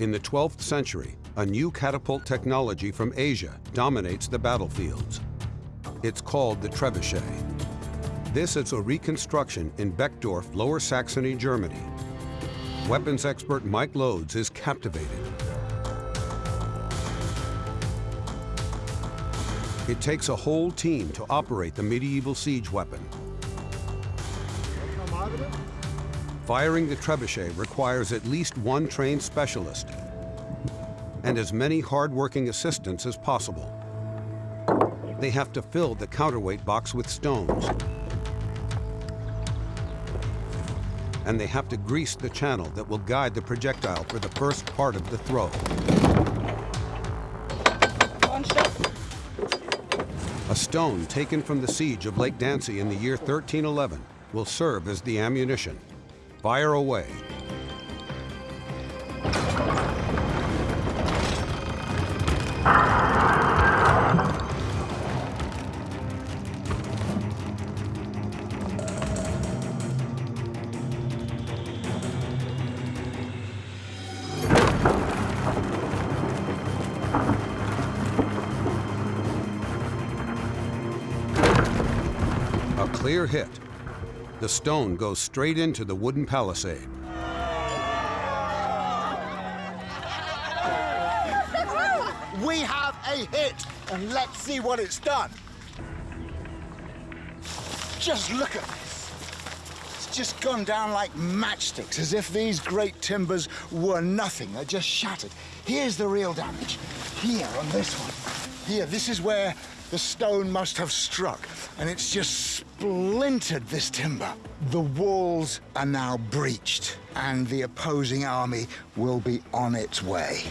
In the 12th century, a new catapult technology from Asia dominates the battlefields. It's called the trebuchet. This is a reconstruction in Beckdorf, Lower Saxony, Germany. Weapons expert Mike Loades is captivated. It takes a whole team to operate the medieval siege weapon. Firing the trebuchet requires at least one trained specialist and as many hard-working assistants as possible. They have to fill the counterweight box with stones. And they have to grease the channel that will guide the projectile for the first part of the throw. A stone taken from the siege of Lake Dancy in the year 1311 will serve as the ammunition. Fire away. A clear hit. The stone goes straight into the wooden palisade. We have a hit, and let's see what it's done. Just look at this. It's just gone down like matchsticks, as if these great timbers were nothing. They're just shattered. Here's the real damage. Here on this one. Here, this is where the stone must have struck, and it's just splintered this timber. The walls are now breached, and the opposing army will be on its way.